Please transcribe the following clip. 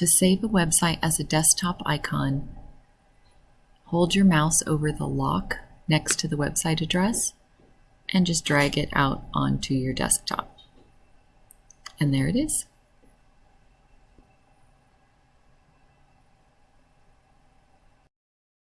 To save a website as a desktop icon, hold your mouse over the lock next to the website address and just drag it out onto your desktop. And there it is.